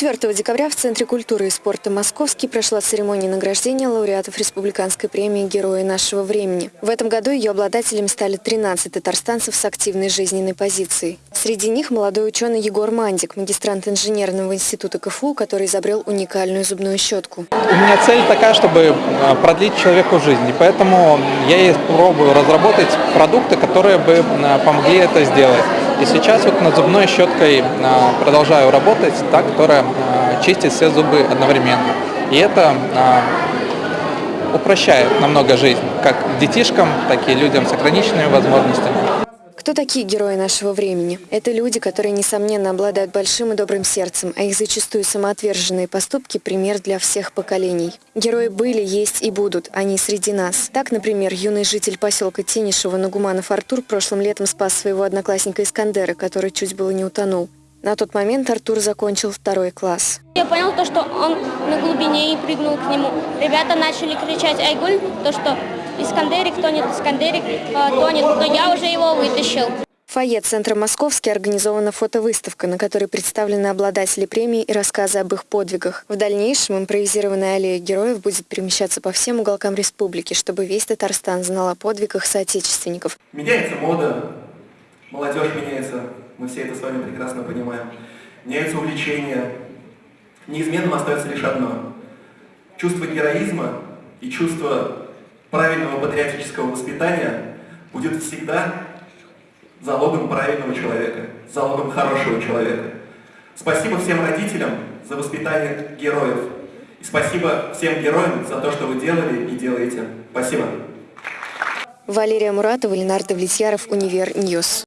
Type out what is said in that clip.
4 декабря в Центре культуры и спорта «Московский» прошла церемония награждения лауреатов Республиканской премии «Герои нашего времени». В этом году ее обладателями стали 13 татарстанцев с активной жизненной позицией. Среди них молодой ученый Егор Мандик, магистрант инженерного института КФУ, который изобрел уникальную зубную щетку. У меня цель такая, чтобы а, продлить человеку жизнь, и поэтому я и пробую разработать продукты, которые бы а, помогли это сделать. И сейчас вот над зубной щеткой а, продолжаю работать, та, которая а, чистит все зубы одновременно. И это а, упрощает намного жизнь, как детишкам, так и людям с ограниченными возможностями. Кто такие герои нашего времени? Это люди, которые, несомненно, обладают большим и добрым сердцем, а их зачастую самоотверженные поступки – пример для всех поколений. Герои были, есть и будут, они среди нас. Так, например, юный житель поселка Тенишева Нагуманов Артур прошлым летом спас своего одноклассника Искандера, который чуть было не утонул. На тот момент Артур закончил второй класс. Я понял то, что он на глубине и прыгнул к нему. Ребята начали кричать «Айгуль!», то, что Искандерик тонет, Искандерик э, тонет, но я уже его вытащил. В фойе Центра «Московский» организована фотовыставка, на которой представлены обладатели премии и рассказы об их подвигах. В дальнейшем импровизированная аллея героев будет перемещаться по всем уголкам республики, чтобы весь Татарстан знал о подвигах соотечественников. Меняется мода, молодежь меняется, мы все это с вами прекрасно понимаем. Меняются увлечения. Неизменным остается лишь одно. Чувство героизма и чувство правильного патриотического воспитания будет всегда залогом правильного человека, залогом хорошего человека. Спасибо всем родителям за воспитание героев. И спасибо всем героям за то, что вы делали и делаете. Спасибо. Валерия Муратова, Ленар Довлетьяров, Универ News.